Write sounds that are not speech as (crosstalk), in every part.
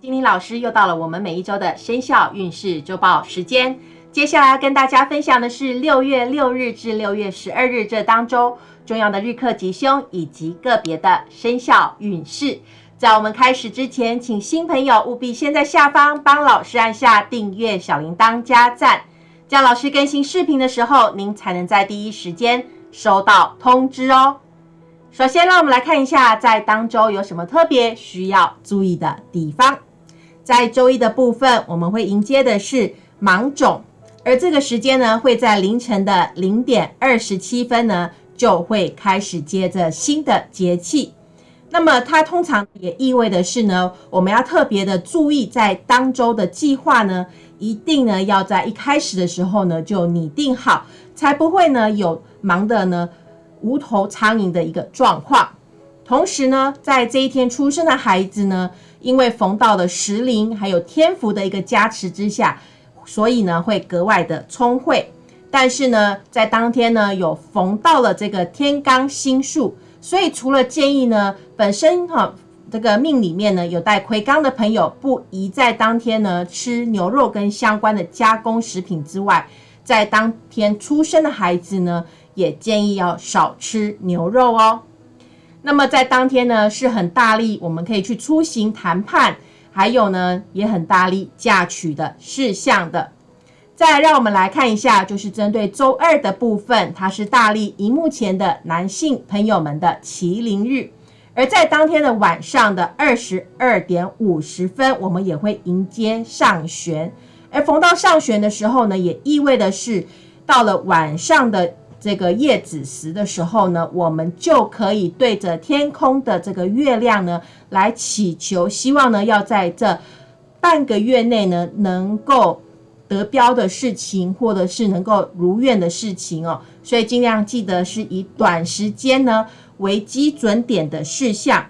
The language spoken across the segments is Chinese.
金玲老师又到了我们每一周的生肖运势周报时间。接下来要跟大家分享的是六月六日至六月十二日这当中重要的日课吉凶以及个别的生肖运势。在我们开始之前，请新朋友务必先在下方帮老师按下订阅、小铃铛、加赞，这样老师更新视频的时候，您才能在第一时间收到通知哦。首先，让我们来看一下在当周有什么特别需要注意的地方。在周一的部分，我们会迎接的是芒种，而这个时间呢，会在凌晨的零点二十七分呢，就会开始接着新的节气。那么它通常也意味的是呢，我们要特别的注意，在当周的计划呢，一定呢要在一开始的时候呢就拟定好，才不会呢有忙的呢无头苍蝇的一个状况。同时呢，在这一天出生的孩子呢。因为逢到了时灵还有天福的一个加持之下，所以呢会格外的聪慧。但是呢，在当天呢有逢到了这个天罡星宿，所以除了建议呢本身哈这个命里面呢有带魁罡的朋友不宜在当天呢吃牛肉跟相关的加工食品之外，在当天出生的孩子呢也建议要少吃牛肉哦。那么在当天呢，是很大力，我们可以去出行谈判，还有呢，也很大力嫁娶的事项的。再让我们来看一下，就是针对周二的部分，它是大力荧幕前的男性朋友们的麒麟日。而在当天的晚上的二十二点五十分，我们也会迎接上旋。而逢到上旋的时候呢，也意味的是到了晚上的。这个夜子时的时候呢，我们就可以对着天空的这个月亮呢来祈求，希望呢要在这半个月内呢能够得标的事情，或者是能够如愿的事情哦。所以尽量记得是以短时间呢为基准点的事项。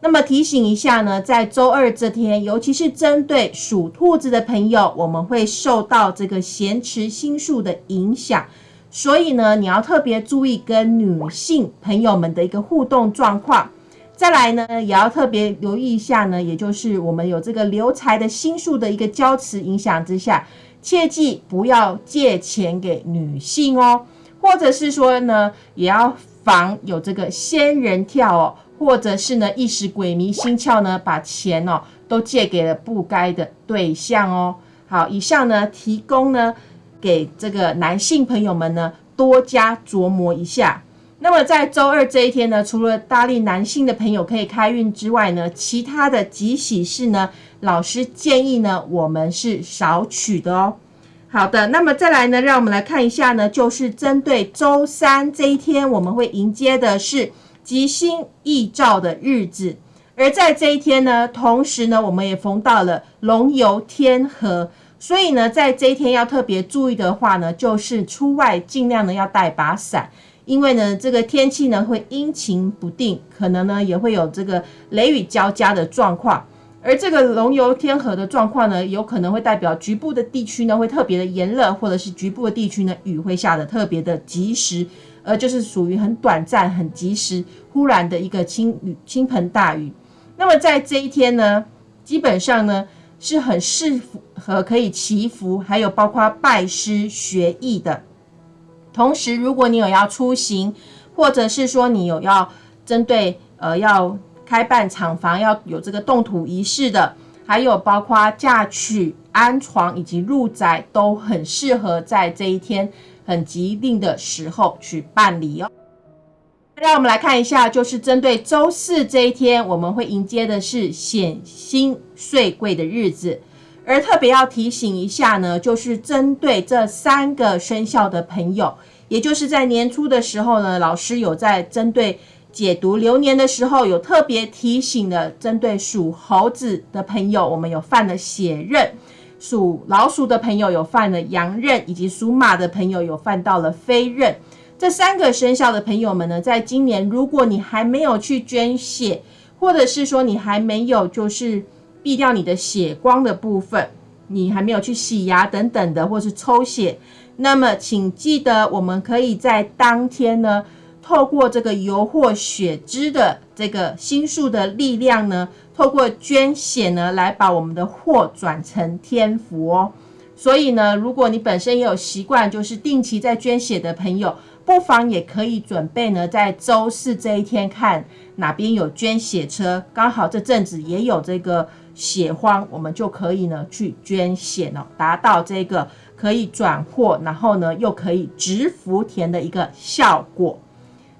那么提醒一下呢，在周二这天，尤其是针对属兔子的朋友，我们会受到这个咸池星数的影响。所以呢，你要特别注意跟女性朋友们的一个互动状况。再来呢，也要特别留意一下呢，也就是我们有这个留财的心术的一个交持影响之下，切记不要借钱给女性哦，或者是说呢，也要防有这个仙人跳哦，或者是呢一时鬼迷心窍呢，把钱哦都借给了不该的对象哦。好，以上呢提供呢。给这个男性朋友们呢，多加琢磨一下。那么在周二这一天呢，除了大力男性的朋友可以开运之外呢，其他的吉喜事呢，老师建议呢，我们是少取的哦。好的，那么再来呢，让我们来看一下呢，就是针对周三这一天，我们会迎接的是吉星易照的日子。而在这一天呢，同时呢，我们也逢到了龙游天河。所以呢，在这一天要特别注意的话呢，就是出外尽量呢要带把伞，因为呢这个天气呢会阴晴不定，可能呢也会有这个雷雨交加的状况。而这个龙游天河的状况呢，有可能会代表局部的地区呢会特别的炎热，或者是局部的地区呢雨会下的特别的及时，而就是属于很短暂、很及时、忽然的一个倾雨、倾盆大雨。那么在这一天呢，基本上呢。是很适和可以祈福，还有包括拜师学艺的。同时，如果你有要出行，或者是说你有要针对呃要开办厂房要有这个动土仪式的，还有包括嫁娶、安床以及入宅，都很适合在这一天很吉利的时候去办理哦。让我们来看一下，就是针对周四这一天，我们会迎接的是显星岁贵的日子。而特别要提醒一下呢，就是针对这三个生肖的朋友，也就是在年初的时候呢，老师有在针对解读流年的时候，有特别提醒的，针对属猴子的朋友，我们有犯了血刃；属老鼠的朋友有犯了羊刃，以及属马的朋友有犯到了飞刃。这三个生肖的朋友们呢，在今年，如果你还没有去捐血，或者是说你还没有就是避掉你的血光的部分，你还没有去洗牙等等的，或是抽血，那么请记得，我们可以在当天呢透过这个油或血脂的这个心术的力量呢，透过捐血呢，来把我们的祸转成天福哦。所以呢，如果你本身也有习惯，就是定期在捐血的朋友，不妨也可以准备呢，在周四这一天看哪边有捐血车，刚好这阵子也有这个血荒，我们就可以呢去捐血哦，达到这个可以转货，然后呢又可以植福田的一个效果。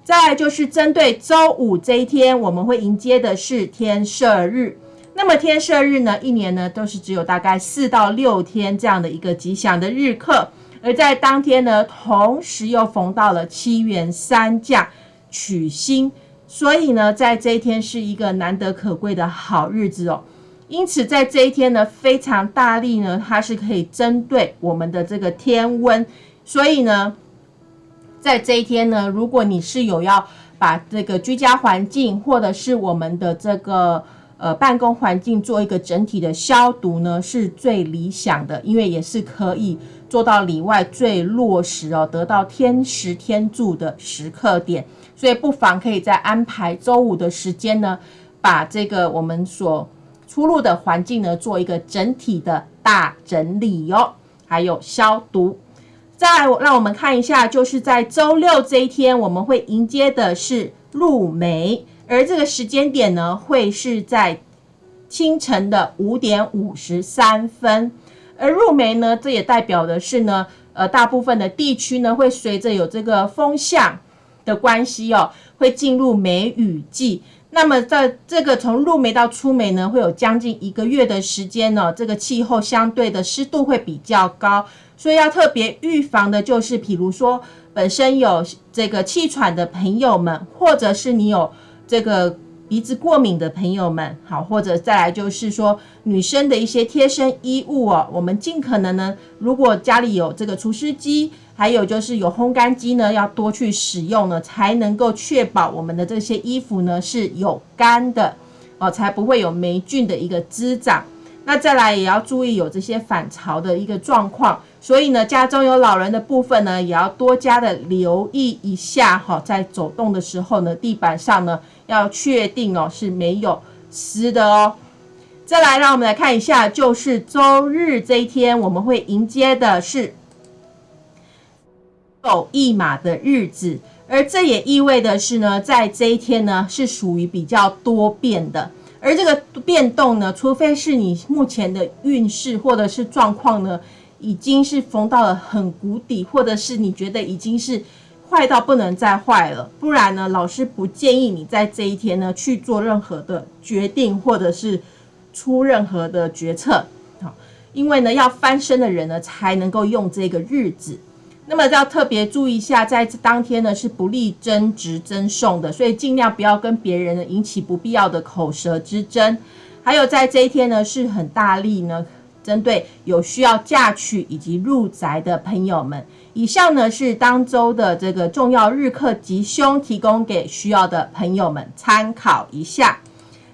再就是针对周五这一天，我们会迎接的是天赦日。那么天赦日呢，一年呢都是只有大概四到六天这样的一个吉祥的日课，而在当天呢，同时又逢到了七元三将取星，所以呢，在这一天是一个难得可贵的好日子哦。因此在这一天呢，非常大力呢，它是可以针对我们的这个天温，所以呢，在这一天呢，如果你是有要把这个居家环境或者是我们的这个。呃，办公环境做一个整体的消毒呢，是最理想的，因为也是可以做到里外最落实哦，得到天时天助的时刻点。所以不妨可以在安排周五的时间呢，把这个我们所出入的环境呢，做一个整体的大整理哟，还有消毒。再让我们看一下，就是在周六这一天，我们会迎接的是入梅。而这个时间点呢，会是在清晨的五点五十三分。而入梅呢，这也代表的是呢，呃，大部分的地区呢，会随着有这个风向的关系哦，会进入梅雨季。那么在这个从入梅到出梅呢，会有将近一个月的时间呢，这个气候相对的湿度会比较高，所以要特别预防的就是，比如说本身有这个气喘的朋友们，或者是你有。这个鼻子过敏的朋友们，好，或者再来就是说女生的一些贴身衣物哦，我们尽可能呢，如果家里有这个除湿机，还有就是有烘干机呢，要多去使用呢，才能够确保我们的这些衣服呢是有干的哦，才不会有霉菌的一个滋长。那再来也要注意有这些反潮的一个状况。所以呢，家中有老人的部分呢，也要多加的留意一下哈，在走动的时候呢，地板上呢要确定哦是没有湿的哦。再来，让我们来看一下，就是周日这一天，我们会迎接的是狗一马的日子，而这也意味的是呢，在这一天呢是属于比较多变的，而这个变动呢，除非是你目前的运势或者是状况呢。已经是逢到了很谷底，或者是你觉得已经是坏到不能再坏了，不然呢，老师不建议你在这一天呢去做任何的决定，或者是出任何的决策，好，因为呢要翻身的人呢才能够用这个日子，那么要特别注意一下，在当天呢是不利争执争讼的，所以尽量不要跟别人呢引起不必要的口舌之争，还有在这一天呢是很大力呢。针对有需要嫁娶以及入宅的朋友们，以上呢是当周的这个重要日课吉凶，提供给需要的朋友们参考一下。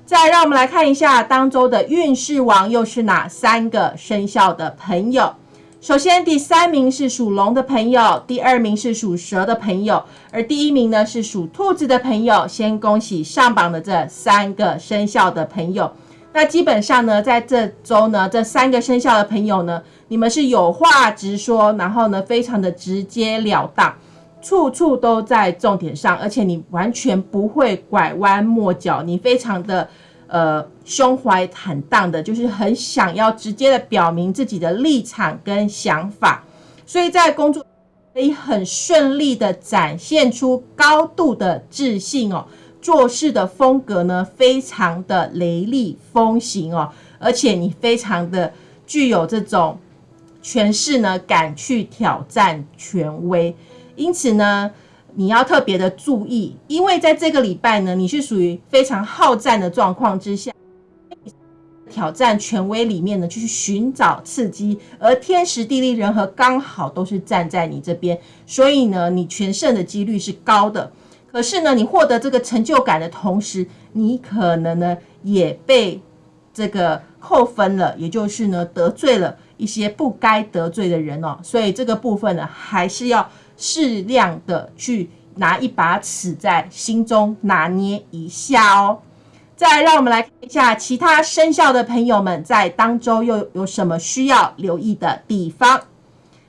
再让我们来看一下当周的运势王又是哪三个生肖的朋友。首先，第三名是属龙的朋友，第二名是属蛇的朋友，而第一名呢是属兔子的朋友。先恭喜上榜的这三个生肖的朋友。那基本上呢，在这周呢，这三个生肖的朋友呢，你们是有话直说，然后呢，非常的直截了当，处处都在重点上，而且你完全不会拐弯抹角，你非常的呃胸怀坦荡的，就是很想要直接的表明自己的立场跟想法，所以在工作可以很顺利的展现出高度的自信哦。做事的风格呢，非常的雷厉风行哦，而且你非常的具有这种权势呢，敢去挑战权威，因此呢，你要特别的注意，因为在这个礼拜呢，你是属于非常好战的状况之下，挑战权威里面呢，去寻找刺激，而天时地利人和刚好都是站在你这边，所以呢，你全胜的几率是高的。可是呢，你获得这个成就感的同时，你可能呢也被这个扣分了，也就是呢得罪了一些不该得罪的人哦。所以这个部分呢，还是要适量的去拿一把尺在心中拿捏一下哦。再让我们来看一下其他生肖的朋友们在当周又有什么需要留意的地方。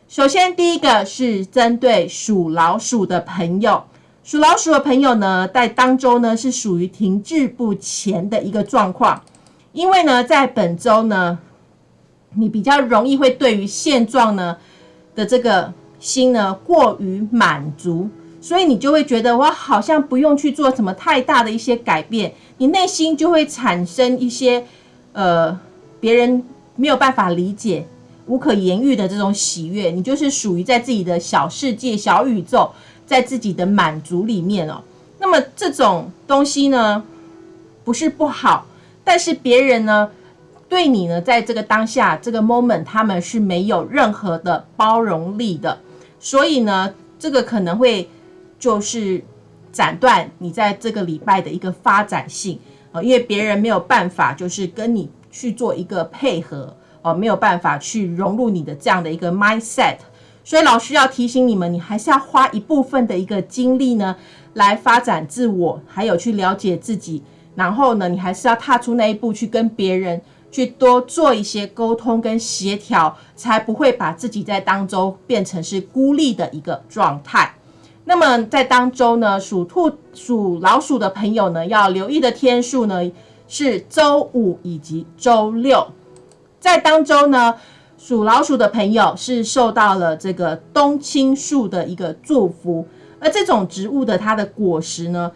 首先，第一个是针对属老鼠的朋友，属老鼠的朋友呢，在当周呢是属于停滞不前的一个状况，因为呢，在本周呢，你比较容易会对于现状呢的这个心呢过于满足。所以你就会觉得我好像不用去做什么太大的一些改变，你内心就会产生一些呃别人没有办法理解、无可言喻的这种喜悦。你就是属于在自己的小世界、小宇宙，在自己的满足里面哦。那么这种东西呢，不是不好，但是别人呢对你呢，在这个当下这个 moment，他们是没有任何的包容力的，所以呢，这个可能会。就是斩断你在这个礼拜的一个发展性啊，因为别人没有办法，就是跟你去做一个配合哦，没有办法去融入你的这样的一个 mindset，所以老师要提醒你们，你还是要花一部分的一个精力呢，来发展自我，还有去了解自己，然后呢，你还是要踏出那一步，去跟别人去多做一些沟通跟协调，才不会把自己在当中变成是孤立的一个状态。那么在当周呢，属兔、属老鼠的朋友呢，要留意的天数呢是周五以及周六。在当周呢，属老鼠的朋友是受到了这个冬青树的一个祝福，而这种植物的它的果实呢，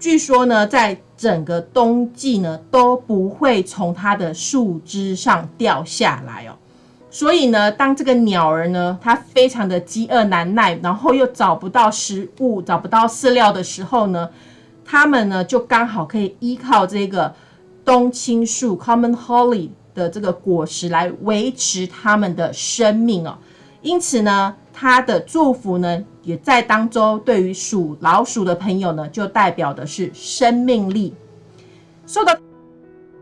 据说呢，在整个冬季呢都不会从它的树枝上掉下来哦。所以呢，当这个鸟儿呢，它非常的饥饿难耐，然后又找不到食物、找不到饲料的时候呢，它们呢就刚好可以依靠这个冬青树 （Common Holly） 的这个果实来维持它们的生命哦。因此呢，它的祝福呢，也在当中对于属老鼠的朋友呢，就代表的是生命力。受到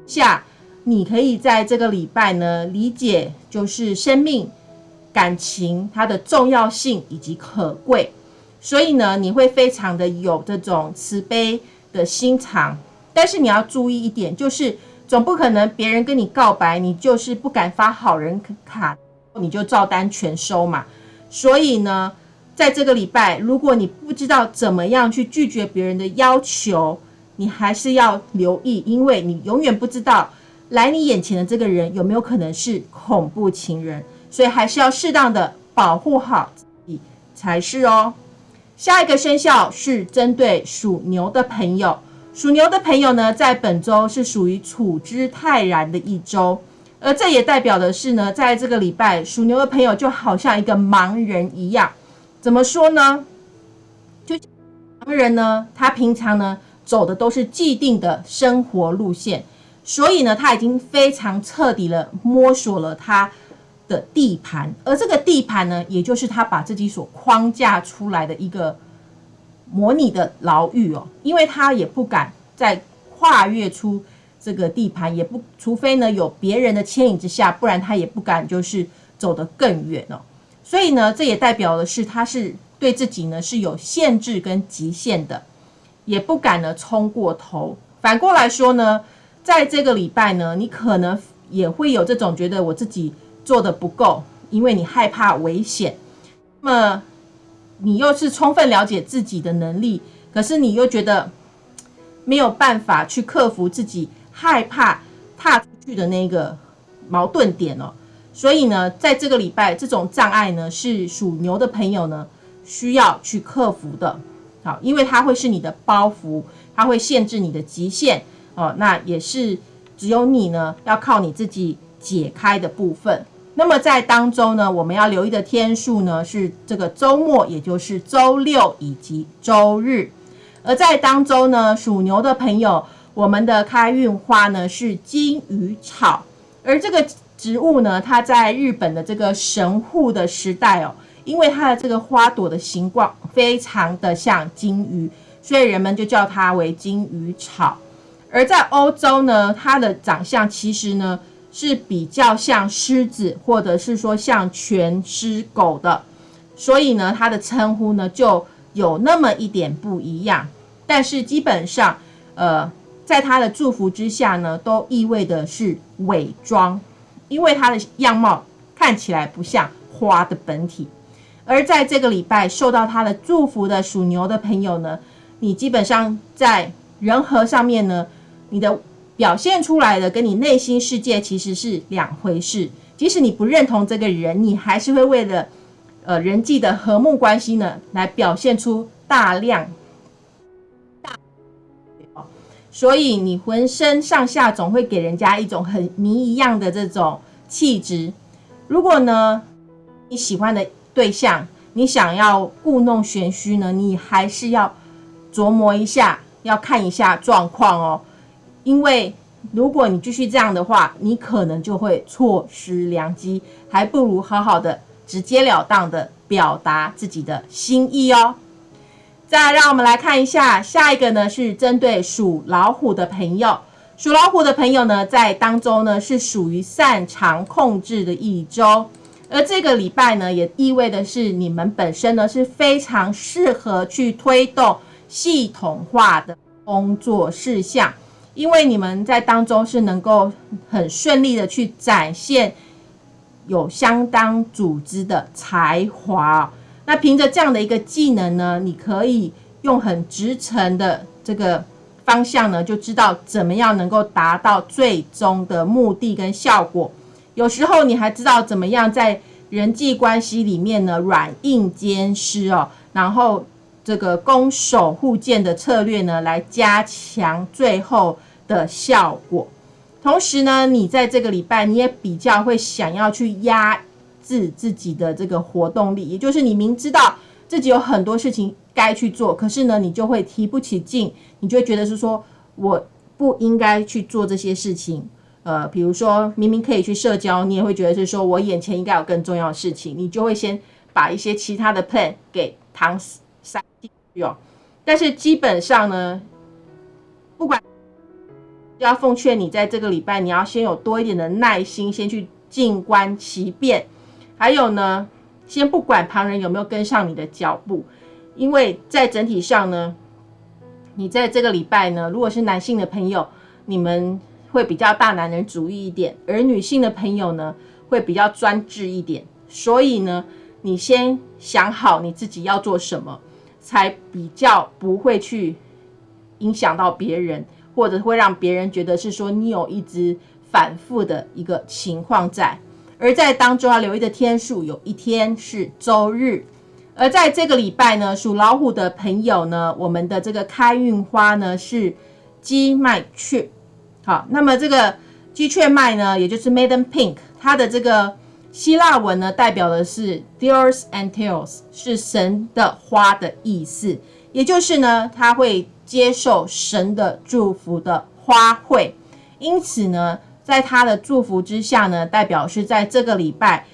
下。你可以在这个礼拜呢，理解就是生命、感情它的重要性以及可贵，所以呢，你会非常的有这种慈悲的心肠。但是你要注意一点，就是总不可能别人跟你告白，你就是不敢发好人卡，你就照单全收嘛。所以呢，在这个礼拜，如果你不知道怎么样去拒绝别人的要求，你还是要留意，因为你永远不知道。来你眼前的这个人有没有可能是恐怖情人？所以还是要适当的保护好自己才是哦。下一个生肖是针对属牛的朋友，属牛的朋友呢，在本周是属于处之泰然的一周，而这也代表的是呢，在这个礼拜，属牛的朋友就好像一个盲人一样。怎么说呢？就盲人呢，他平常呢走的都是既定的生活路线。所以呢，他已经非常彻底了摸索了他的地盘，而这个地盘呢，也就是他把自己所框架出来的一个模拟的牢狱哦，因为他也不敢再跨越出这个地盘，也不除非呢有别人的牵引之下，不然他也不敢就是走得更远哦。所以呢，这也代表的是他是对自己呢是有限制跟极限的，也不敢呢冲过头。反过来说呢。在这个礼拜呢，你可能也会有这种觉得我自己做的不够，因为你害怕危险。那么你又是充分了解自己的能力，可是你又觉得没有办法去克服自己害怕踏出去的那个矛盾点哦。所以呢，在这个礼拜，这种障碍呢，是属牛的朋友呢需要去克服的。好，因为它会是你的包袱，它会限制你的极限。哦，那也是只有你呢，要靠你自己解开的部分。那么在当周呢，我们要留意的天数呢是这个周末，也就是周六以及周日。而在当周呢，属牛的朋友，我们的开运花呢是金鱼草，而这个植物呢，它在日本的这个神户的时代哦，因为它的这个花朵的形状非常的像金鱼，所以人们就叫它为金鱼草。而在欧洲呢，它的长相其实呢是比较像狮子，或者是说像全狮狗的，所以呢，它的称呼呢就有那么一点不一样，但是基本上，呃，在它的祝福之下呢，都意味的是伪装，因为他的样貌看起来不像花的本体。而在这个礼拜受到他的祝福的属牛的朋友呢，你基本上在人和上面呢，你的表现出来的跟你内心世界其实是两回事。即使你不认同这个人，你还是会为了。呃，人际的和睦关系呢，来表现出大量所以你浑身上下总会给人家一种很谜一样的这种气质。如果呢，你喜欢的对象，你想要故弄玄虚呢，你还是要琢磨一下，要看一下状况哦。因为如果你继续这样的话，你可能就会错失良机，还不如好好的。直截了当的表达自己的心意哦。再让我们来看一下下一个呢，是针对属老虎的朋友。属老虎的朋友呢，在当中呢是属于擅长控制的一周，而这个礼拜呢，也意味的是你们本身呢是非常适合去推动系统化的工作事项，因为你们在当中是能够很顺利的去展现。有相当组织的才华，那凭着这样的一个技能呢，你可以用很直程的这个方向呢，就知道怎么样能够达到最终的目的跟效果。有时候你还知道怎么样在人际关系里面呢，软硬兼施哦，然后这个攻守互见的策略呢，来加强最后的效果。同时呢，你在这个礼拜你也比较会想要去压制自己的这个活动力，也就是你明知道自己有很多事情该去做，可是呢，你就会提不起劲，你就会觉得是说我不应该去做这些事情。呃，比如说明明可以去社交，你也会觉得是说我眼前应该有更重要的事情，你就会先把一些其他的 plan 给搪塞进去哦。但是基本上呢，不管。要奉劝你，在这个礼拜，你要先有多一点的耐心，先去静观其变。还有呢，先不管旁人有没有跟上你的脚步，因为在整体上呢，你在这个礼拜呢，如果是男性的朋友，你们会比较大男人主义一点；而女性的朋友呢，会比较专制一点。所以呢，你先想好你自己要做什么，才比较不会去影响到别人。或者会让别人觉得是说你有一直反复的一个情况在，而在当中要留意的天数，有一天是周日，而在这个礼拜呢，属老虎的朋友呢，我们的这个开运花呢是鸡麦雀，好，那么这个鸡雀麦呢，也就是 Maiden Pink，它的这个希腊文呢，代表的是 Deus and Teos，是神的花的意思，也就是呢，它会。接受神的祝福的花卉，因此呢，在他的祝福之下呢，代表是在这个礼拜，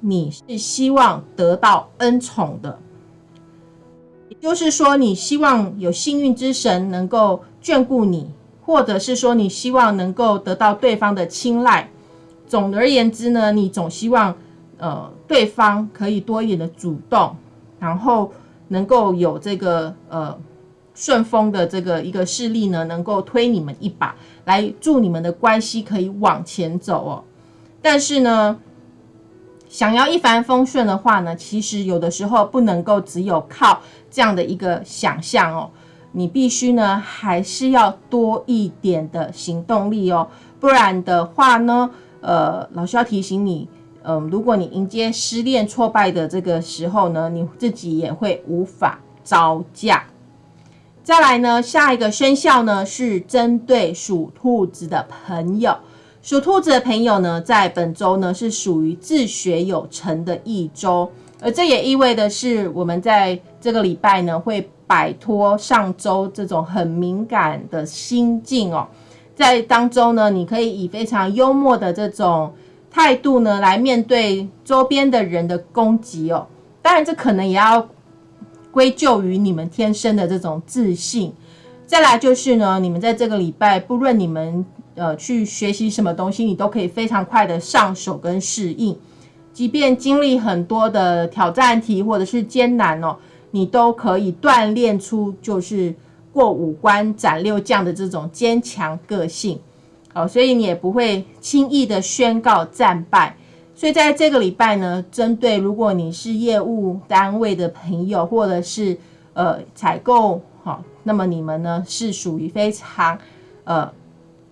你是希望得到恩宠的，也就是说，你希望有幸运之神能够眷顾你，或者是说你希望能够得到对方的青睐。总而言之呢，你总希望呃对方可以多一点的主动，然后能够有这个呃。顺风的这个一个势力呢，能够推你们一把，来助你们的关系可以往前走哦。但是呢，想要一帆风顺的话呢，其实有的时候不能够只有靠这样的一个想象哦，你必须呢还是要多一点的行动力哦，不然的话呢，呃，老师要提醒你，嗯，如果你迎接失恋挫败的这个时候呢，你自己也会无法招架。再来呢，下一个生肖呢是针对属兔子的朋友。属兔子的朋友呢，在本周呢是属于自学有成的一周，而这也意味的是，我们在这个礼拜呢会摆脱上周这种很敏感的心境哦，在当中呢，你可以以非常幽默的这种态度呢来面对周边的人的攻击哦。当然，这可能也要。归咎于你们天生的这种自信，再来就是呢，你们在这个礼拜，不论你们呃去学习什么东西，你都可以非常快的上手跟适应，即便经历很多的挑战题或者是艰难哦，你都可以锻炼出就是过五关斩六将的这种坚强个性。哦，所以你也不会轻易的宣告战败。所以在这个礼拜呢，针对如果你是业务单位的朋友，或者是呃采购，好，那么你们呢是属于非常呃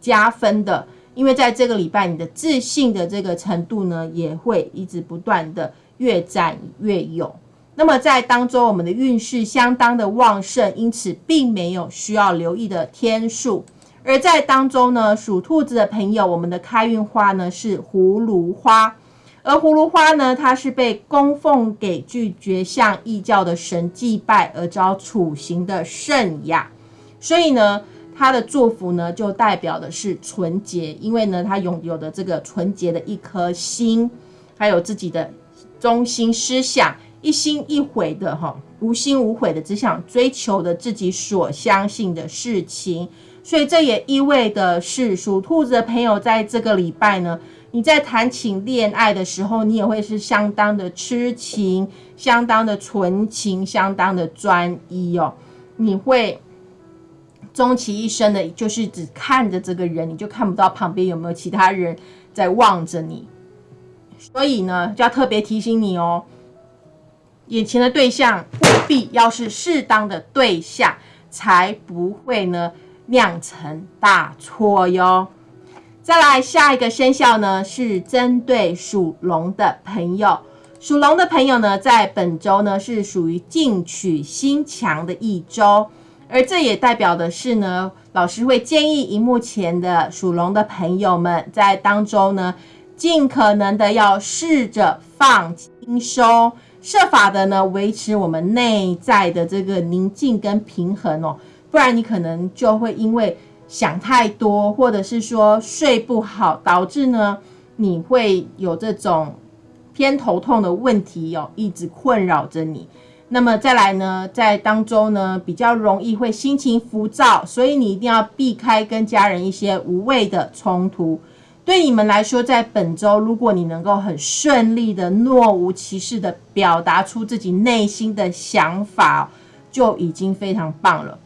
加分的，因为在这个礼拜你的自信的这个程度呢，也会一直不断的越战越勇。那么在当中，我们的运势相当的旺盛，因此并没有需要留意的天数。而在当中呢，属兔子的朋友，我们的开运花呢是葫芦花。而葫芦花呢，它是被供奉给拒绝向异教的神祭拜而遭处刑的圣雅，所以呢，它的祝福呢就代表的是纯洁，因为呢，它拥有的这个纯洁的一颗心，还有自己的中心思想，一心一悔的哈，无心无悔的只想追求的自己所相信的事情，所以这也意味的是属兔子的朋友在这个礼拜呢。你在谈情恋爱的时候，你也会是相当的痴情，相当的纯情，相当的专一哦。你会终其一生的，就是只看着这个人，你就看不到旁边有没有其他人在望着你。所以呢，就要特别提醒你哦，眼前的对象务必要是适当的对象，才不会呢酿成大错哟。再来下一个生肖呢，是针对属龙的朋友。属龙的朋友呢，在本周呢是属于进取心强的一周，而这也代表的是呢，老师会建议荧幕前的属龙的朋友们，在当中呢，尽可能的要试着放轻松，设法的呢维持我们内在的这个宁静跟平衡哦，不然你可能就会因为。想太多，或者是说睡不好，导致呢你会有这种偏头痛的问题哦，一直困扰着你。那么再来呢，在当中呢比较容易会心情浮躁，所以你一定要避开跟家人一些无谓的冲突。对你们来说，在本周，如果你能够很顺利的、若无其事的表达出自己内心的想法，就已经非常棒了。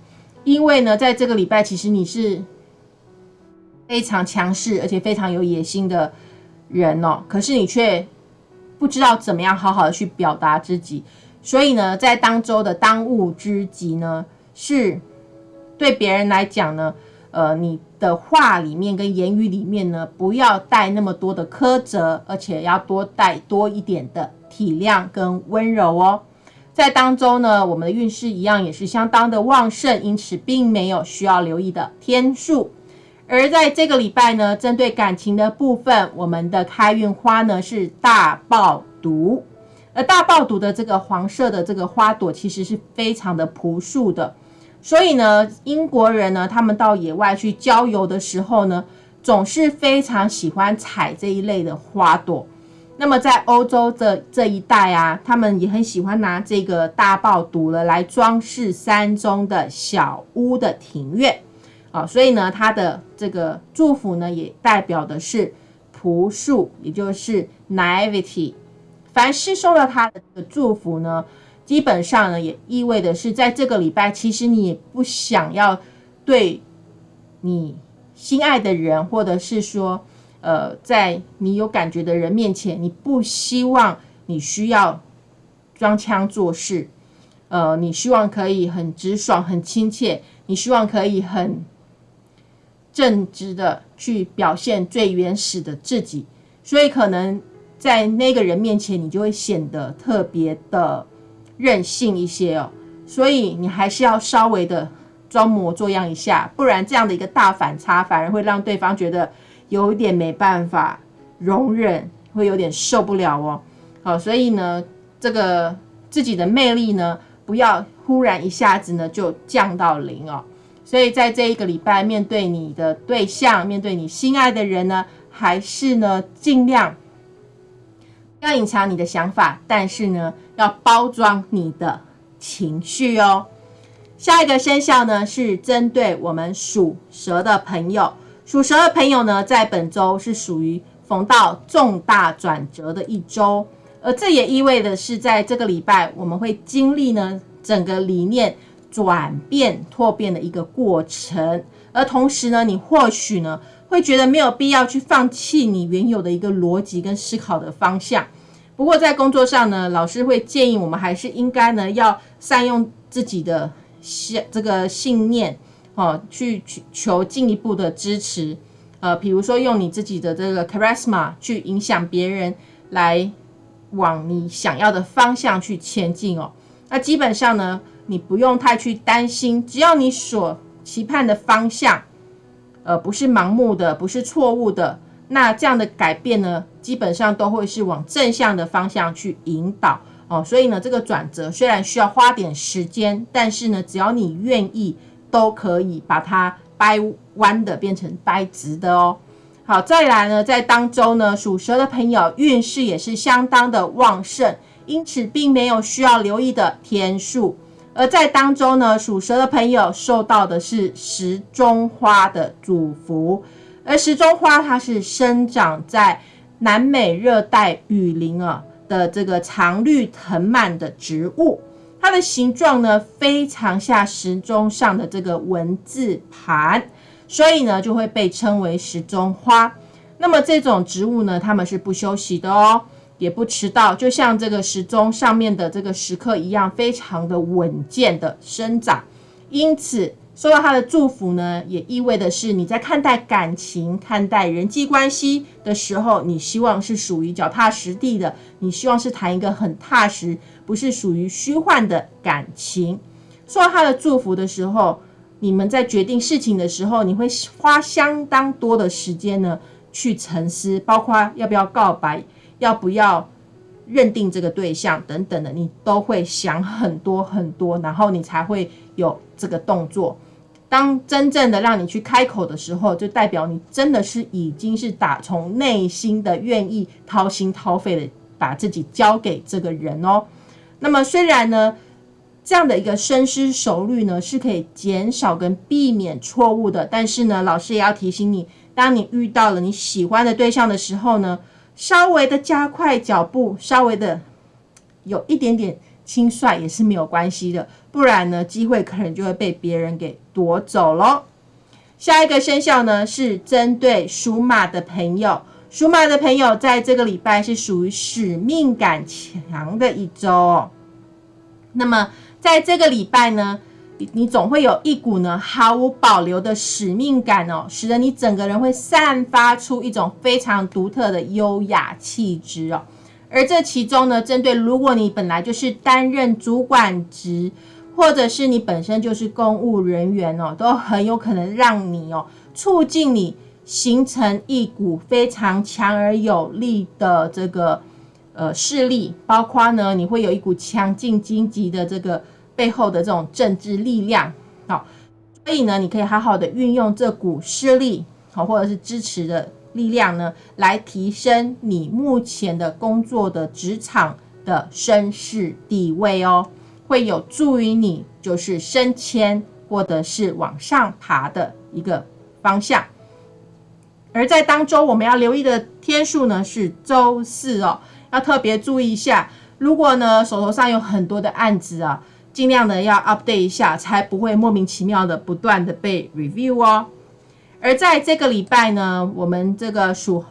因为呢，在这个礼拜，其实你是非常强势，而且非常有野心的人哦。可是你却不知道怎么样好好的去表达自己，所以呢，在当周的当务之急呢，是对别人来讲呢，呃，你的话里面跟言语里面呢，不要带那么多的苛责，而且要多带多一点的体谅跟温柔哦。在当中呢，我们的运势一样也是相当的旺盛，因此并没有需要留意的天数。而在这个礼拜呢，针对感情的部分，我们的开运花呢是大爆毒。而大爆毒的这个黄色的这个花朵，其实是非常的朴素的。所以呢，英国人呢，他们到野外去郊游的时候呢，总是非常喜欢采这一类的花朵。那么在欧洲这这一带啊，他们也很喜欢拿这个大爆毒了来装饰山中的小屋的庭院，啊，所以呢，它的这个祝福呢，也代表的是朴素，也就是 naivety。凡是收到他的祝福呢，基本上呢，也意味的是在这个礼拜，其实你也不想要对你心爱的人，或者是说。呃，在你有感觉的人面前，你不希望你需要装腔作势，呃，你希望可以很直爽、很亲切，你希望可以很正直的去表现最原始的自己，所以可能在那个人面前，你就会显得特别的任性一些哦。所以你还是要稍微的装模作样一下，不然这样的一个大反差，反而会让对方觉得。有一点没办法容忍，会有点受不了哦。好，所以呢，这个自己的魅力呢，不要忽然一下子呢就降到零哦。所以在这一个礼拜，面对你的对象，面对你心爱的人呢，还是呢尽量要隐藏你的想法，但是呢要包装你的情绪哦。下一个生肖呢是针对我们属蛇的朋友。属蛇的朋友呢，在本周是属于逢到重大转折的一周，而这也意味的是，在这个礼拜我们会经历呢整个理念转变拓变的一个过程。而同时呢，你或许呢会觉得没有必要去放弃你原有的一个逻辑跟思考的方向。不过在工作上呢，老师会建议我们还是应该呢要善用自己的信这个信念哦，去去求进一步的支持。呃，比如说用你自己的这个 charisma 去影响别人，来往你想要的方向去前进哦。那基本上呢，你不用太去担心，只要你所期盼的方向，呃，不是盲目的，不是错误的。那这样的改变呢，基本上都会是往正向的方向去引导哦。所以呢，这个转折虽然需要花点时间，但是呢，只要你愿意，都可以把它掰弯的变成掰直的哦。好，再来呢，在当周呢，属蛇的朋友运势也是相当的旺盛，因此并没有需要留意的天数。而在当中呢，属蛇的朋友受到的是时钟花的祝福。而时钟花它是生长在南美热带雨林啊的这个常绿藤蔓的植物，它的形状呢非常像时钟上的这个文字盘，所以呢就会被称为时钟花。那么这种植物呢，它们是不休息的哦，也不迟到，就像这个时钟上面的这个时刻一样，非常的稳健的生长，因此。受到他的祝福呢，也意味的是你在看待感情、看待人际关系的时候，你希望是属于脚踏实地的，你希望是谈一个很踏实，不是属于虚幻的感情。说到他的祝福的时候，你们在决定事情的时候，你会花相当多的时间呢去沉思，包括要不要告白，要不要认定这个对象等等的，你都会想很多很多，然后你才会有这个动作。当真正的让你去开口的时候，就代表你真的是已经是打从内心的愿意掏心掏肺的把自己交给这个人哦。那么虽然呢，这样的一个深思熟虑呢是可以减少跟避免错误的，但是呢，老师也要提醒你，当你遇到了你喜欢的对象的时候呢，稍微的加快脚步，稍微的有一点点。轻率也是没有关系的，不然呢，机会可能就会被别人给夺走喽。下一个生肖呢是针对属马的朋友，属马的朋友在这个礼拜是属于使命感强的一周哦。那么在这个礼拜呢，你总会有一股呢毫无保留的使命感哦，使得你整个人会散发出一种非常独特的优雅气质哦。而这其中呢，针对如果你本来就是担任主管职，或者是你本身就是公务人员哦，都很有可能让你哦，促进你形成一股非常强而有力的这个呃势力，包括呢，你会有一股强劲积极的这个背后的这种政治力量，好，所以呢，你可以好好的运用这股势力，好，或者是支持的。力量呢，来提升你目前的工作的职场的身世地位哦，会有助于你就是升迁或者是往上爬的一个方向。而在当周我们要留意的天数呢是周四哦，要特别注意一下。如果呢手头上有很多的案子啊，尽量的要 update 一下，才不会莫名其妙的不断的被 review 哦。而在这个礼拜呢，我们这个属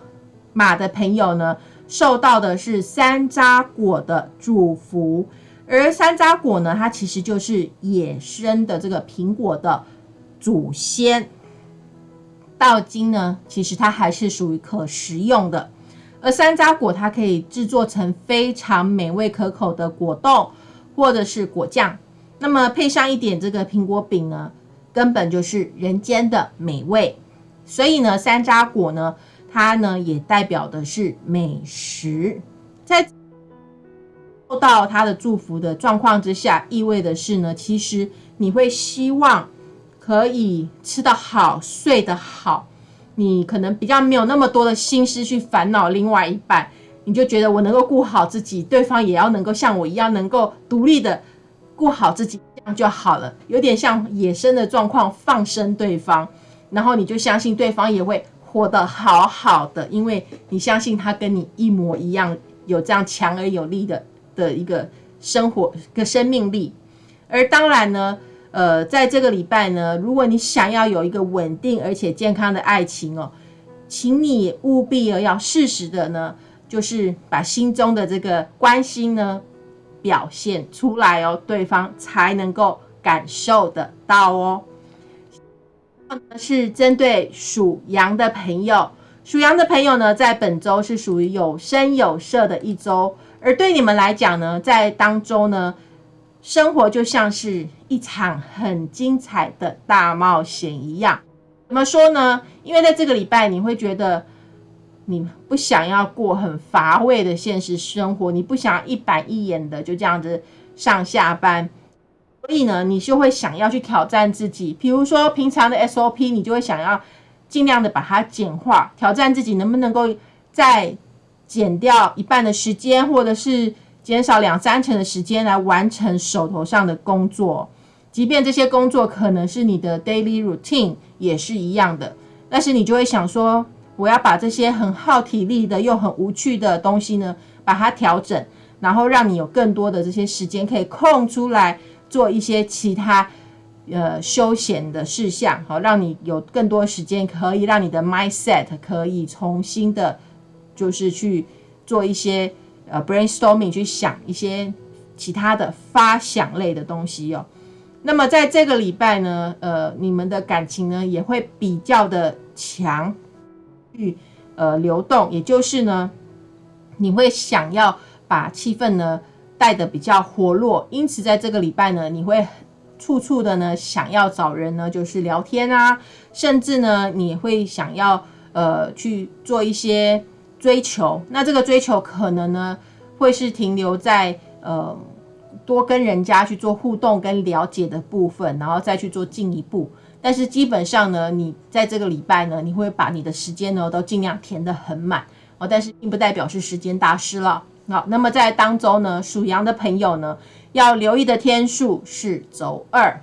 马的朋友呢，受到的是山楂果的祝福。而山楂果呢，它其实就是野生的这个苹果的祖先。到今呢，其实它还是属于可食用的。而山楂果它可以制作成非常美味可口的果冻或者是果酱，那么配上一点这个苹果饼呢。根本就是人间的美味，所以呢，山楂果呢，它呢也代表的是美食。在受到它的祝福的状况之下，意味的是呢，其实你会希望可以吃得好、睡得好。你可能比较没有那么多的心思去烦恼另外一半，你就觉得我能够顾好自己，对方也要能够像我一样，能够独立的顾好自己。这样就好了，有点像野生的状况，放生对方，然后你就相信对方也会活得好好的，因为你相信他跟你一模一样，有这样强而有力的的一个生活、个生命力。而当然呢，呃，在这个礼拜呢，如果你想要有一个稳定而且健康的爱情哦，请你务必要适时的呢，就是把心中的这个关心呢表现出来哦，对方才能够感受得到哦。是针对属羊的朋友，属羊的朋友呢，在本周是属于有声有色的一周，而对你们来讲呢，在当周呢，生活就像是一场很精彩的大冒险一样。怎么说呢？因为在这个礼拜，你会觉得你不想要过很乏味的现实生活，你不想要一板一眼的就这样子上下班。所以呢，你就会想要去挑战自己，比如说平常的 SOP，你就会想要尽量的把它简化，挑战自己能不能够再减掉一半的时间，或者是减少两三成的时间来完成手头上的工作。即便这些工作可能是你的 daily routine，也是一样的。但是你就会想说，我要把这些很耗体力的又很无趣的东西呢，把它调整，然后让你有更多的这些时间可以空出来。做一些其他呃休闲的事项，好，让你有更多时间，可以让你的 mindset 可以重新的，就是去做一些呃 brainstorming，去想一些其他的发想类的东西哦。那么在这个礼拜呢，呃，你们的感情呢也会比较的强，去呃流动，也就是呢，你会想要把气氛呢。带的比较活络，因此在这个礼拜呢，你会处处的呢想要找人呢，就是聊天啊，甚至呢你会想要呃去做一些追求。那这个追求可能呢会是停留在呃多跟人家去做互动跟了解的部分，然后再去做进一步。但是基本上呢，你在这个礼拜呢，你会把你的时间呢都尽量填得很满哦，但是并不代表是时间大师了。好，那么在当周呢，属羊的朋友呢，要留意的天数是周二。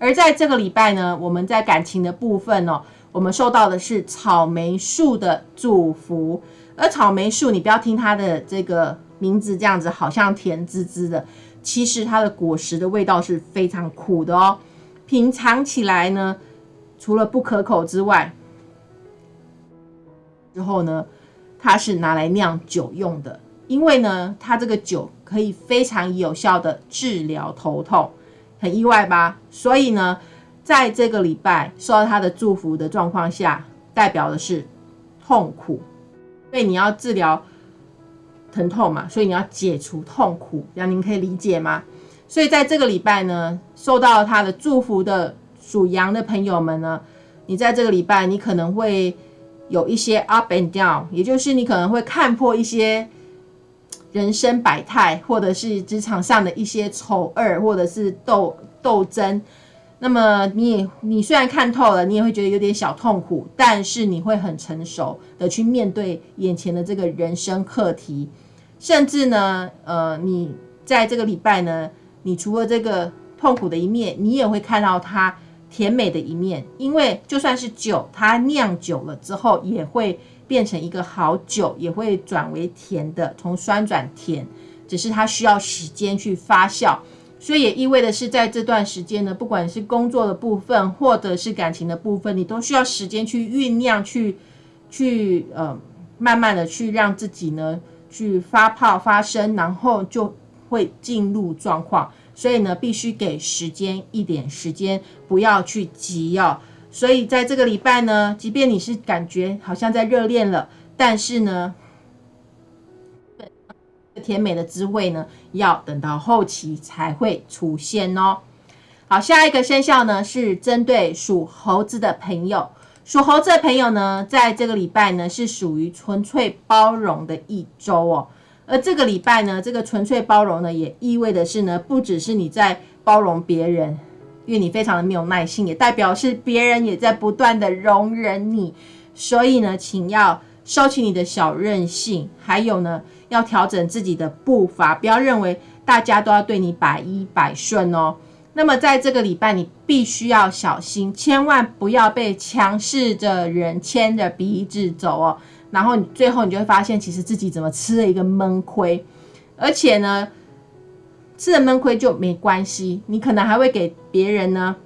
而在这个礼拜呢，我们在感情的部分哦，我们受到的是草莓树的祝福。而草莓树，你不要听它的这个名字这样子，好像甜滋滋的，其实它的果实的味道是非常苦的哦。品尝起来呢，除了不可口之外，之后呢，它是拿来酿酒用的。因为呢，它这个酒可以非常有效的治疗头痛，很意外吧？所以呢，在这个礼拜受到他的祝福的状况下，代表的是痛苦，因为你要治疗疼痛嘛，所以你要解除痛苦，这样您可以理解吗？所以在这个礼拜呢，受到他的祝福的属羊的朋友们呢，你在这个礼拜你可能会有一些 up and down，也就是你可能会看破一些。人生百态，或者是职场上的一些丑恶，或者是斗斗争，那么你也你虽然看透了，你也会觉得有点小痛苦，但是你会很成熟的去面对眼前的这个人生课题，甚至呢，呃，你在这个礼拜呢，你除了这个痛苦的一面，你也会看到它甜美的一面，因为就算是酒，它酿酒了之后也会。变成一个好酒，也会转为甜的，从酸转甜，只是它需要时间去发酵，所以也意味的是，在这段时间呢，不管是工作的部分，或者是感情的部分，你都需要时间去酝酿，去去呃，慢慢的去让自己呢去发泡发生，然后就会进入状况，所以呢，必须给时间一点时间，不要去急要。所以在这个礼拜呢，即便你是感觉好像在热恋了，但是呢，甜美的滋味呢，要等到后期才会出现哦。好，下一个生肖呢是针对属猴子的朋友，属猴子的朋友呢，在这个礼拜呢是属于纯粹包容的一周哦。而这个礼拜呢，这个纯粹包容呢，也意味的是呢，不只是你在包容别人。因为你非常的没有耐心，也代表是别人也在不断的容忍你，所以呢，请要收起你的小任性，还有呢，要调整自己的步伐，不要认为大家都要对你百依百顺哦。那么在这个礼拜，你必须要小心，千万不要被强势的人牵着鼻子走哦。然后你最后你就会发现，其实自己怎么吃了一个闷亏，而且呢。吃了闷亏就没关系，你可能还会给别人呢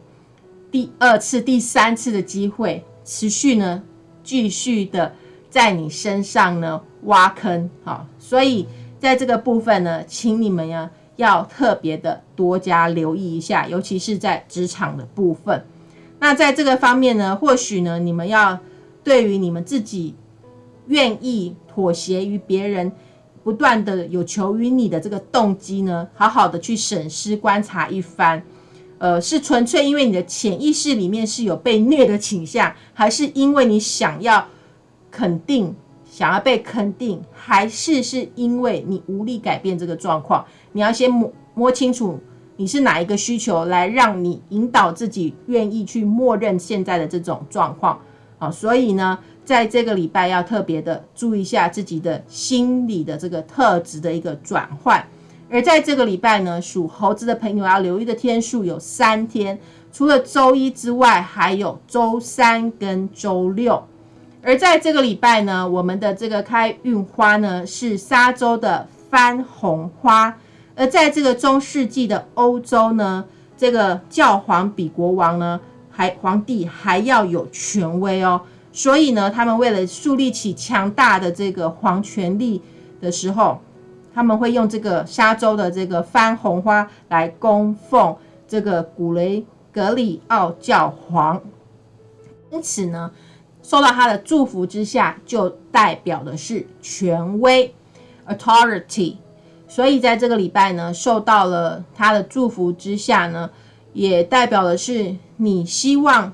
第二次、第三次的机会，持续呢继续的在你身上呢挖坑。好，所以在这个部分呢，请你们呀要特别的多加留意一下，尤其是在职场的部分。那在这个方面呢，或许呢，你们要对于你们自己愿意妥协于别人。不断的有求于你的这个动机呢，好好的去审视观察一番，呃，是纯粹因为你的潜意识里面是有被虐的倾向，还是因为你想要肯定，想要被肯定，还是是因为你无力改变这个状况？你要先摸摸清楚你是哪一个需求，来让你引导自己愿意去默认现在的这种状况啊，所以呢。在这个礼拜要特别的注意一下自己的心理的这个特质的一个转换，而在这个礼拜呢，属猴子的朋友要留意的天数有三天，除了周一之外，还有周三跟周六。而在这个礼拜呢，我们的这个开运花呢是沙洲的番红花，而在这个中世纪的欧洲呢，这个教皇比国王呢还皇帝还要有权威哦。所以呢，他们为了树立起强大的这个皇权力的时候，他们会用这个沙洲的这个番红花来供奉这个古雷格里奥教皇。因此呢，受到他的祝福之下，就代表的是权威 （authority）。所以在这个礼拜呢，受到了他的祝福之下呢，也代表的是你希望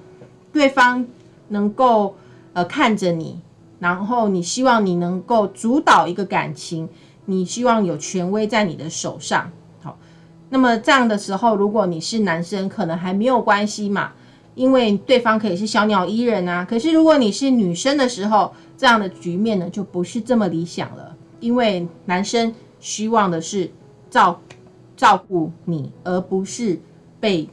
对方能够。呃，看着你，然后你希望你能够主导一个感情，你希望有权威在你的手上。好，那么这样的时候，如果你是男生，可能还没有关系嘛，因为对方可以是小鸟依人啊。可是如果你是女生的时候，这样的局面呢，就不是这么理想了，因为男生希望的是照照顾你，而不是被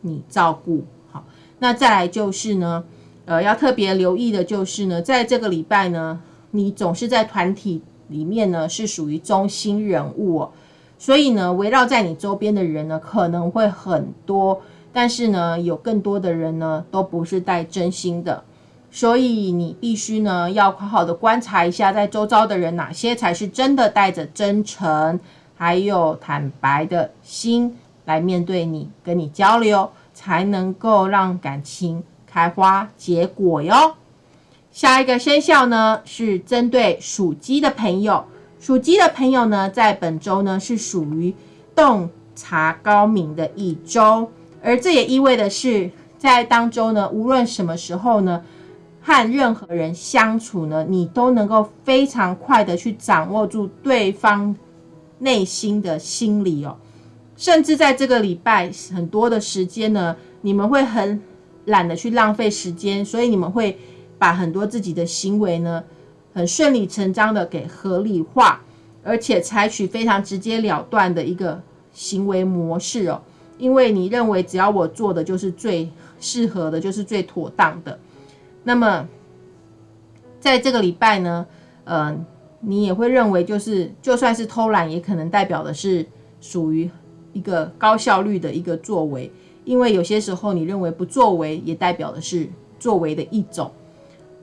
你照顾。好，那再来就是呢。呃，要特别留意的就是呢，在这个礼拜呢，你总是在团体里面呢是属于中心人物，哦，所以呢，围绕在你周边的人呢可能会很多，但是呢，有更多的人呢都不是带真心的，所以你必须呢要好好的观察一下，在周遭的人哪些才是真的带着真诚还有坦白的心来面对你，跟你交流，才能够让感情。开花结果哟。下一个生肖呢是针对属鸡的朋友，属鸡的朋友呢在本周呢是属于洞察高明的一周，而这也意味的是在当中呢，无论什么时候呢，和任何人相处呢，你都能够非常快的去掌握住对方内心的心理哦，甚至在这个礼拜很多的时间呢，你们会很。懒得去浪费时间，所以你们会把很多自己的行为呢，很顺理成章的给合理化，而且采取非常直截了断的一个行为模式哦。因为你认为只要我做的就是最适合的，就是最妥当的。那么在这个礼拜呢，呃，你也会认为就是就算是偷懒，也可能代表的是属于一个高效率的一个作为。因为有些时候，你认为不作为也代表的是作为的一种，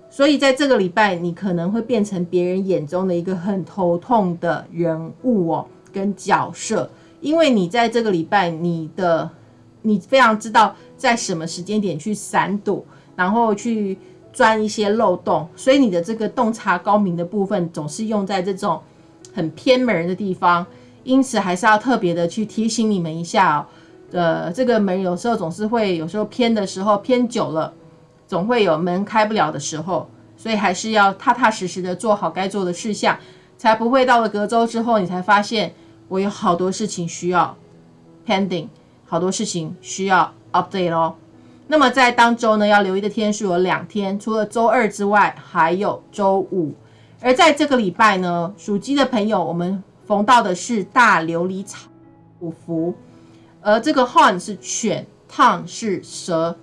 所以在这个礼拜，你可能会变成别人眼中的一个很头痛的人物哦，跟角色。因为你在这个礼拜，你的你非常知道在什么时间点去闪躲，然后去钻一些漏洞，所以你的这个洞察高明的部分总是用在这种很偏门的地方。因此，还是要特别的去提醒你们一下哦。呃，这个门有时候总是会有时候偏的时候偏久了，总会有门开不了的时候，所以还是要踏踏实实的做好该做的事项，才不会到了隔周之后，你才发现我有好多事情需要 pending，好多事情需要 update 哦。那么在当周呢，要留意的天数有两天，除了周二之外，还有周五。而在这个礼拜呢，属鸡的朋友，我们逢到的是大琉璃草五福。而这个 horn 是犬，tongue 是蛇，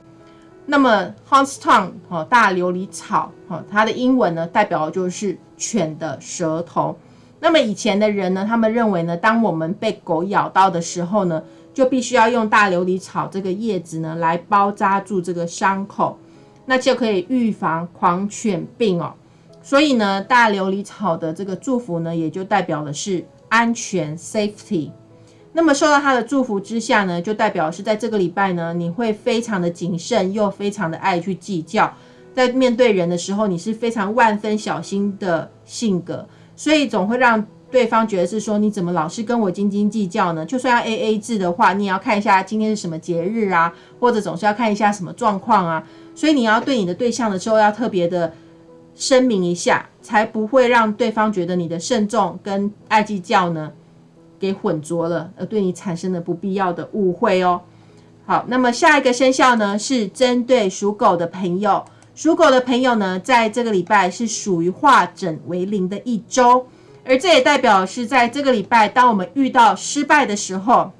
那么 horn's tongue 哈大琉璃草哈，它的英文呢代表的就是犬的舌头。那么以前的人呢，他们认为呢，当我们被狗咬到的时候呢，就必须要用大琉璃草这个叶子呢来包扎住这个伤口，那就可以预防狂犬病哦。所以呢，大琉璃草的这个祝福呢，也就代表的是安全 （safety）。那么受到他的祝福之下呢，就代表是在这个礼拜呢，你会非常的谨慎，又非常的爱去计较，在面对人的时候，你是非常万分小心的性格。所以总会让对方觉得是说，你怎么老是跟我斤斤计较呢？就算要 A A 制的话，你也要看一下今天是什么节日啊，或者总是要看一下什么状况啊。所以你要对你的对象的时候，要特别的声明一下，才不会让对方觉得你的慎重跟爱计较呢，给混浊了，而对你产生了不必要的误会哦。好，那么下一个生肖呢，是针对属狗的朋友。属狗的朋友呢，在这个礼拜是属于化整为零的一周，而这也代表是在这个礼拜，当我们遇到失败的时候，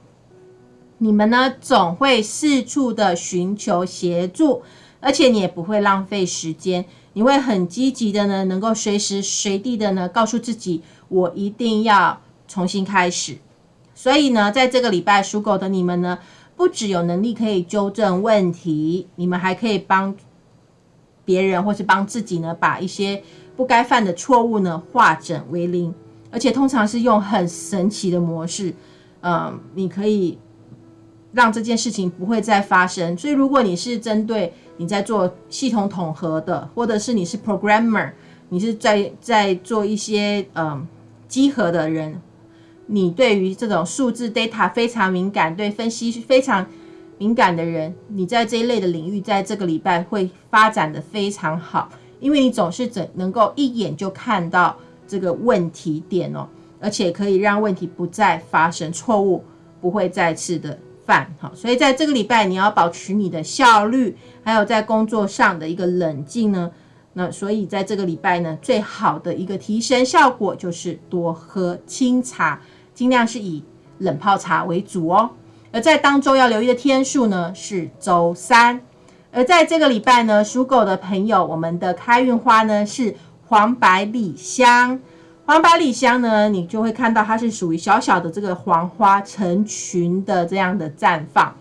你们呢总会四处的寻求协助，而且你也不会浪费时间，你会很积极的呢，能够随时随地的呢，告诉自己，我一定要重新开始。所以呢，在这个礼拜，属狗的你们呢，不只有能力可以纠正问题，你们还可以帮。别人或是帮自己呢，把一些不该犯的错误呢化整为零，而且通常是用很神奇的模式，嗯，你可以让这件事情不会再发生。所以，如果你是针对你在做系统统合的，或者是你是 programmer，你是在在做一些嗯集合的人，你对于这种数字 data 非常敏感，对分析非常。敏感的人，你在这一类的领域，在这个礼拜会发展的非常好，因为你总是怎能够一眼就看到这个问题点哦，而且可以让问题不再发生，错误不会再次的犯 (laughs) 哈，所以在这个礼拜你要保持你的效率，还有在工作上的一个冷静呢。那所以在这个礼拜呢，最好的一个提升效果就是多喝清茶，尽量是以冷泡茶为主哦。而在当中要留意的天数呢是周三，而在这个礼拜呢，属狗的朋友，我们的开运花呢是黄百里香。黄百里香呢，你就会看到它是属于小小的这个黄花成群的这样的绽放。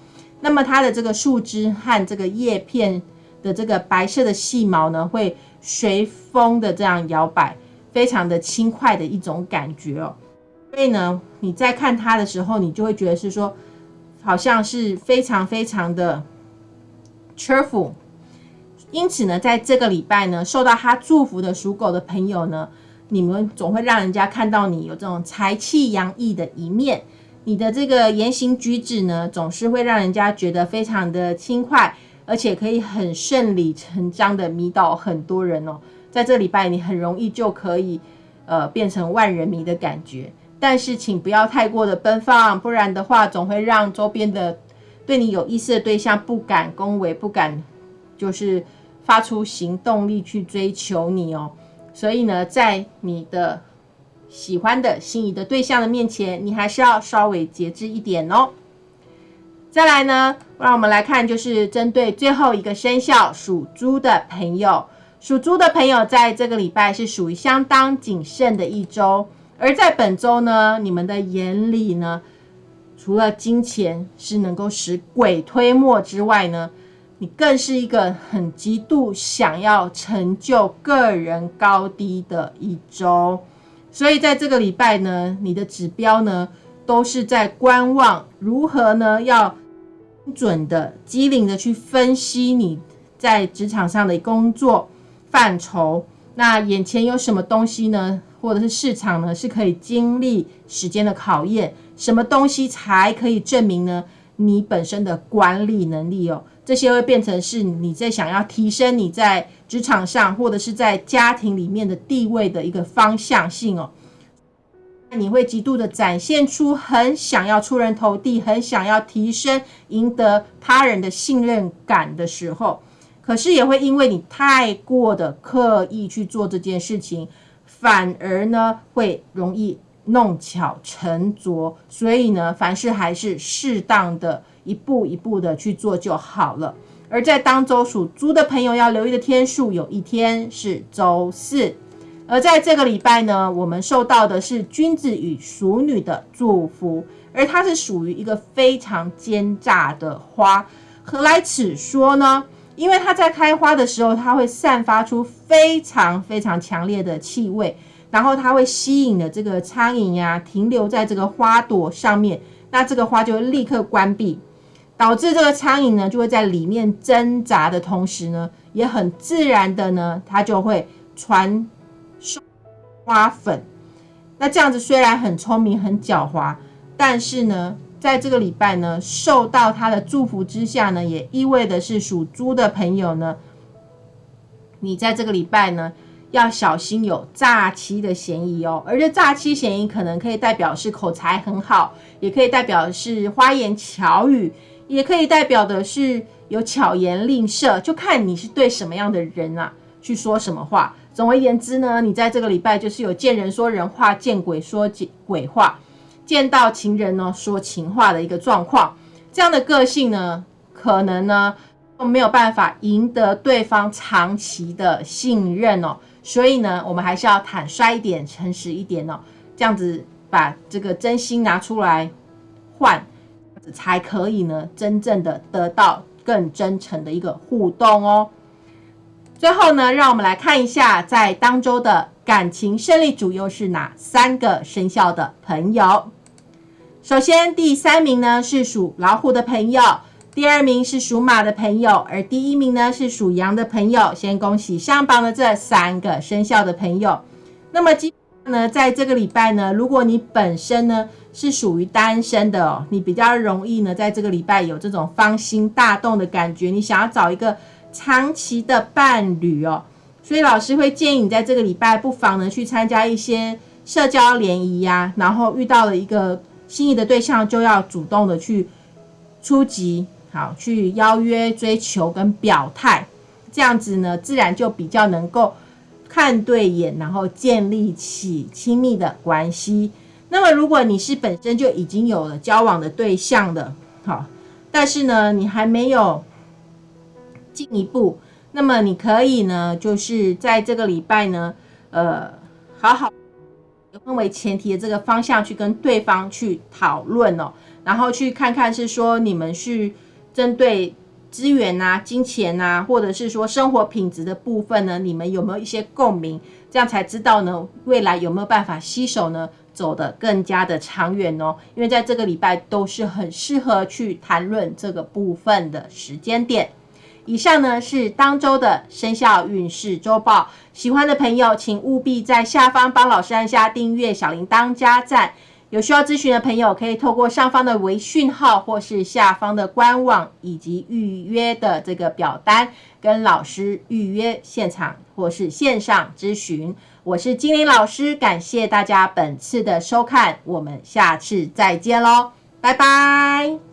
那么它的这个树枝和这个叶片的这个白色的细毛呢，会随风的这样摇摆，非常的轻快的一种感觉哦。所以呢，你在看它的时候，你就会觉得是说。好像是非常非常的 cheerful，因此呢，在这个礼拜呢，受到他祝福的属狗的朋友呢，你们总会让人家看到你有这种财气洋溢的一面。你的这个言行举止呢，总是会让人家觉得非常的轻快，而且可以很顺理成章的迷倒很多人哦。在这礼拜，你很容易就可以呃变成万人迷的感觉。但是，请不要太过的奔放，不然的话，总会让周边的对你有意思的对象不敢恭维，不敢就是发出行动力去追求你哦。所以呢，在你的喜欢的心仪的对象的面前，你还是要稍微节制一点哦。再来呢，让我们来看，就是针对最后一个生肖属猪的朋友，属猪的朋友在这个礼拜是属于相当谨慎的一周。而在本周呢，你们的眼里呢，除了金钱是能够使鬼推磨之外呢，你更是一个很极度想要成就个人高低的一周。所以在这个礼拜呢，你的指标呢，都是在观望如何呢，要精准的、机灵的去分析你在职场上的工作范畴。那眼前有什么东西呢？或者是市场呢，是可以经历时间的考验，什么东西才可以证明呢？你本身的管理能力哦，这些会变成是你在想要提升你在职场上或者是在家庭里面的地位的一个方向性哦。你会极度的展现出很想要出人头地，很想要提升、赢得他人的信任感的时候，可是也会因为你太过的刻意去做这件事情。反而呢，会容易弄巧成拙，所以呢，凡事还是适当的一步一步的去做就好了。而在当周属猪的朋友要留意的天数，有一天是周四，而在这个礼拜呢，我们受到的是君子与淑女的祝福，而它是属于一个非常奸诈的花。何来此说呢？因为它在开花的时候，它会散发出非常非常强烈的气味，然后它会吸引了这个苍蝇呀，停留在这个花朵上面，那这个花就会立刻关闭，导致这个苍蝇呢就会在里面挣扎的同时呢，也很自然的呢，它就会传授花粉。那这样子虽然很聪明、很狡猾，但是呢。在这个礼拜呢，受到他的祝福之下呢，也意味的是属猪的朋友呢，你在这个礼拜呢要小心有诈欺的嫌疑哦。而这诈欺嫌疑可能可以代表是口才很好，也可以代表是花言巧语，也可以代表的是有巧言令色，就看你是对什么样的人啊去说什么话。总而言之呢，你在这个礼拜就是有见人说人话，见鬼说鬼话。见到情人呢，说情话的一个状况，这样的个性呢，可能呢都没有办法赢得对方长期的信任哦。所以呢，我们还是要坦率一点，诚实一点哦，这样子把这个真心拿出来换，才可以呢，真正的得到更真诚的一个互动哦。最后呢，让我们来看一下，在当周的感情胜利组又是哪三个生肖的朋友。首先，第三名呢是属老虎的朋友，第二名是属马的朋友，而第一名呢是属羊的朋友。先恭喜上榜的这三个生肖的朋友。那么，今呢，在这个礼拜呢，如果你本身呢是属于单身的哦，你比较容易呢在这个礼拜有这种芳心大动的感觉，你想要找一个。长期的伴侣哦，所以老师会建议你在这个礼拜不妨呢去参加一些社交联谊呀，然后遇到了一个心仪的对象，就要主动的去出击，好去邀约、追求跟表态，这样子呢自然就比较能够看对眼，然后建立起亲密的关系。那么如果你是本身就已经有了交往的对象的，好，但是呢你还没有。进一步，那么你可以呢，就是在这个礼拜呢，呃，好好以婚为前提的这个方向去跟对方去讨论哦，然后去看看是说你们是针对资源啊、金钱啊，或者是说生活品质的部分呢，你们有没有一些共鸣？这样才知道呢，未来有没有办法携手呢，走得更加的长远哦。因为在这个礼拜都是很适合去谈论这个部分的时间点。以上呢是当周的生肖运势周报，喜欢的朋友请务必在下方帮老师按下订阅、小铃铛、加赞。有需要咨询的朋友，可以透过上方的微讯号，或是下方的官网以及预约的这个表单，跟老师预约现场或是线上咨询。我是精灵老师，感谢大家本次的收看，我们下次再见喽，拜拜。